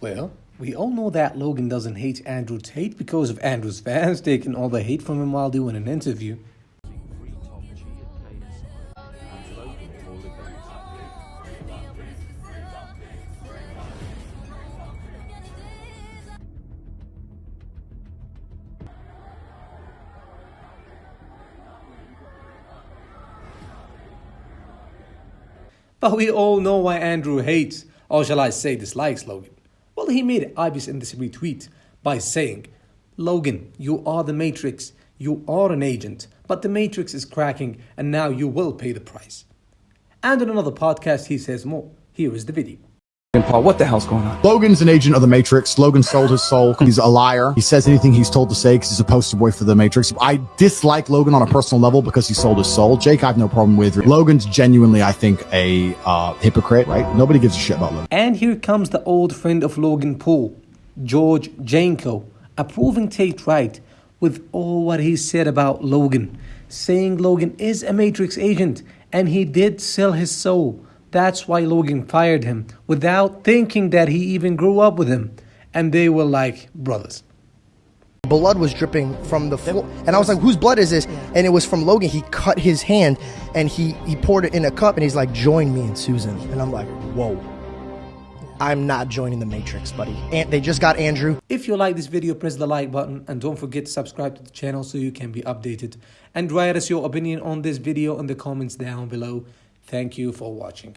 Well, we all know that Logan doesn't hate Andrew Tate because of Andrew's fans taking all the hate from him while doing an interview. But we all know why Andrew hates, or shall I say dislikes Logan. He made Ibis in this retweet by saying, Logan, you are the Matrix, you are an agent, but the Matrix is cracking and now you will pay the price. And in another podcast, he says more. Here is the video. Paul, what the hell's going on? Logan's an agent of the Matrix. Logan sold his soul. He's a liar. He says anything he's told to say because he's a poster boy for the Matrix. I dislike Logan on a personal level because he sold his soul. Jake, I have no problem with. Logan's genuinely, I think, a uh, hypocrite, right? Nobody gives a shit about Logan. And here comes the old friend of Logan Paul, George Janko, approving Tate right with all what he said about Logan, saying Logan is a Matrix agent and he did sell his soul. That's why Logan fired him without thinking that he even grew up with him. And they were like brothers. Blood was dripping from the floor. And I was like, whose blood is this? And it was from Logan. He cut his hand and he, he poured it in a cup and he's like, join me and Susan. And I'm like, whoa. I'm not joining the Matrix, buddy. And they just got Andrew. If you like this video, press the like button and don't forget to subscribe to the channel so you can be updated. And write us your opinion on this video in the comments down below. Thank you for watching.